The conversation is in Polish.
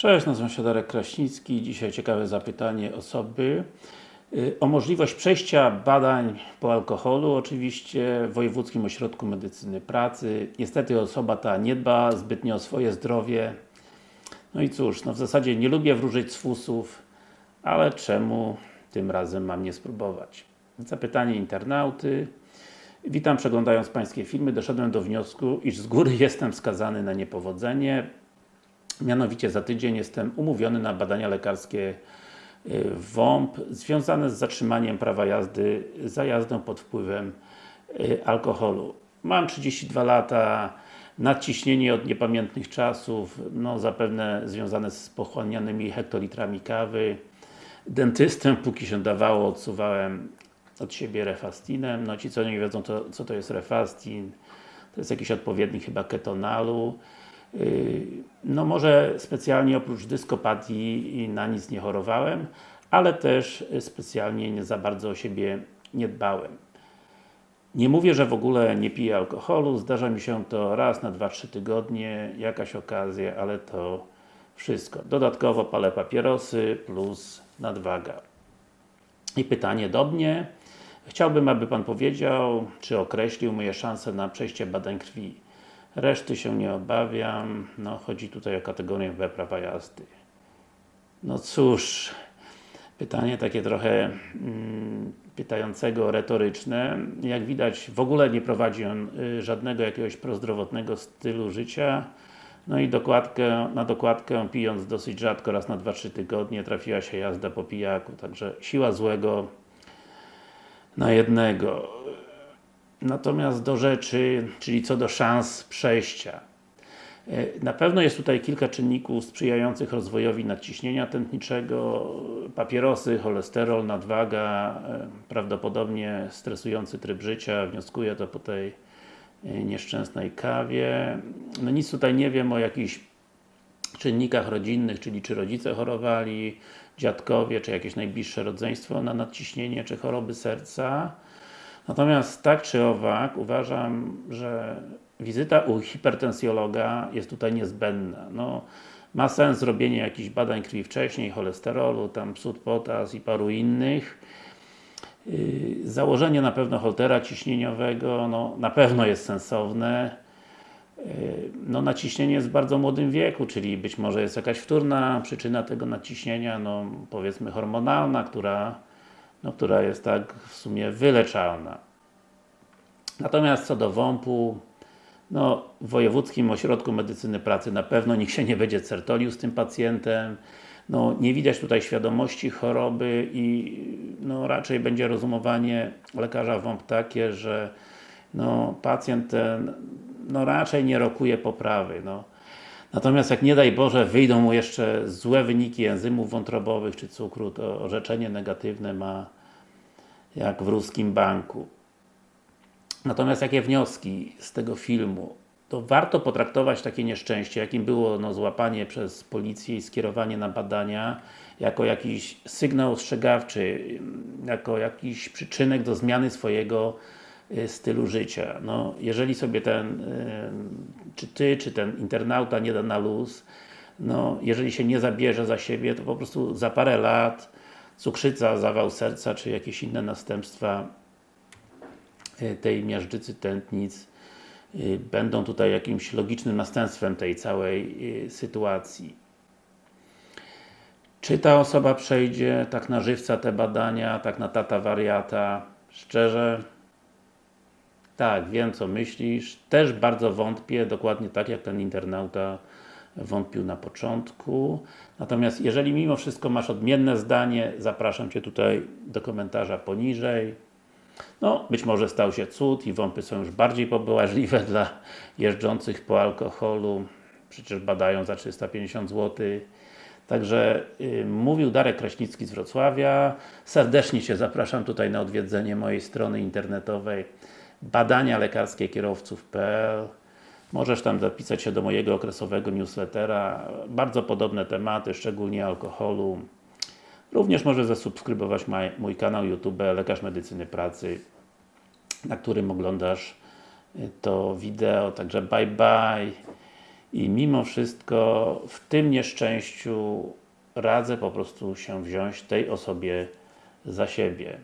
Cześć, nazywam się Darek Kraśnicki. Dzisiaj ciekawe zapytanie osoby y, o możliwość przejścia badań po alkoholu, oczywiście w Wojewódzkim Ośrodku Medycyny Pracy. Niestety osoba ta nie dba zbytnio o swoje zdrowie. No i cóż, no w zasadzie nie lubię wróżyć z fusów, ale czemu tym razem mam nie spróbować? Zapytanie internauty. Witam, przeglądając Pańskie filmy, doszedłem do wniosku, iż z góry jestem skazany na niepowodzenie. Mianowicie za tydzień jestem umówiony na badania lekarskie y, WOMP związane z zatrzymaniem prawa jazdy za jazdę pod wpływem y, alkoholu. Mam 32 lata, nadciśnienie od niepamiętnych czasów, no zapewne związane z pochłanianymi hektolitrami kawy. Dentystę, póki się dawało, odsuwałem od siebie refastinem. No ci co nie wiedzą, to, co to jest refastin, to jest jakiś odpowiednik chyba ketonalu. No może specjalnie oprócz dyskopatii na nic nie chorowałem, ale też specjalnie nie za bardzo o siebie nie dbałem. Nie mówię, że w ogóle nie piję alkoholu, zdarza mi się to raz na 2-3 tygodnie, jakaś okazja, ale to wszystko. Dodatkowo palę papierosy plus nadwaga. I pytanie do mnie. Chciałbym, aby Pan powiedział, czy określił moje szanse na przejście badań krwi. Reszty się nie obawiam. No, chodzi tutaj o kategorię B prawa jazdy. No cóż, pytanie takie trochę mm, pytającego, retoryczne. Jak widać, w ogóle nie prowadzi on y, żadnego jakiegoś prozdrowotnego stylu życia. No i dokładkę, na dokładkę pijąc dosyć rzadko, raz na 2-3 tygodnie trafiła się jazda po pijaku, także siła złego na jednego. Natomiast do rzeczy, czyli co do szans przejścia. E, na pewno jest tutaj kilka czynników sprzyjających rozwojowi nadciśnienia tętniczego, papierosy, cholesterol, nadwaga, e, prawdopodobnie stresujący tryb życia, wnioskuję to po tej e, nieszczęsnej kawie. No nic tutaj nie wiem o jakichś czynnikach rodzinnych, czyli czy rodzice chorowali, dziadkowie, czy jakieś najbliższe rodzeństwo na nadciśnienie, czy choroby serca. Natomiast tak czy owak, uważam, że wizyta u hipertensjologa jest tutaj niezbędna. No, ma sens zrobienie jakichś badań krwi wcześniej, cholesterolu, tam psut potas i paru innych. Yy, założenie na pewno holtera ciśnieniowego, no, na pewno jest sensowne. Yy, no, naciśnienie jest w bardzo młodym wieku, czyli być może jest jakaś wtórna przyczyna tego naciśnienia, no, powiedzmy hormonalna, która no, która jest tak w sumie wyleczalna. Natomiast co do WOMP-u, no, w Wojewódzkim Ośrodku Medycyny Pracy na pewno nikt się nie będzie certolił z tym pacjentem. No, nie widać tutaj świadomości choroby i no, raczej będzie rozumowanie lekarza WOMP takie, że no, pacjent ten no, raczej nie rokuje poprawy. No. Natomiast jak nie daj Boże wyjdą mu jeszcze złe wyniki enzymów wątrobowych czy cukru, to orzeczenie negatywne ma jak w ruskim banku. Natomiast jakie wnioski z tego filmu? To warto potraktować takie nieszczęście, jakim było no, złapanie przez policję i skierowanie na badania, jako jakiś sygnał ostrzegawczy, jako jakiś przyczynek do zmiany swojego stylu życia. No, jeżeli sobie ten, y, czy Ty, czy ten internauta nie da na luz, no, jeżeli się nie zabierze za siebie, to po prostu za parę lat cukrzyca, zawał serca, czy jakieś inne następstwa y, tej miażdżycy tętnic będą tutaj jakimś logicznym następstwem tej całej sytuacji. Czy ta osoba przejdzie tak na żywca te badania, tak na tata wariata? Szczerze, tak, wiem co myślisz. Też bardzo wątpię, dokładnie tak jak ten internauta wątpił na początku. Natomiast jeżeli mimo wszystko masz odmienne zdanie, zapraszam Cię tutaj do komentarza poniżej. No, być może stał się cud i wąpy są już bardziej pobołażliwe dla jeżdżących po alkoholu. Przecież badają za 350 zł. Także yy, mówił Darek Kraśnicki z Wrocławia. Serdecznie Cię zapraszam tutaj na odwiedzenie mojej strony internetowej badania lekarskie kierowców.pl Możesz tam zapisać się do mojego okresowego newslettera. Bardzo podobne tematy, szczególnie alkoholu. Również możesz zasubskrybować mój kanał YouTube Lekarz Medycyny Pracy, na którym oglądasz y, to wideo. Także bye bye i mimo wszystko w tym nieszczęściu radzę po prostu się wziąć tej osobie za siebie.